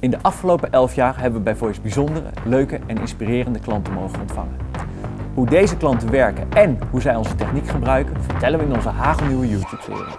In de afgelopen 11 jaar hebben we bij Voice bijzondere, leuke en inspirerende klanten mogen ontvangen. Hoe deze klanten werken en hoe zij onze techniek gebruiken, vertellen we in onze hagelnieuwe YouTube-serie.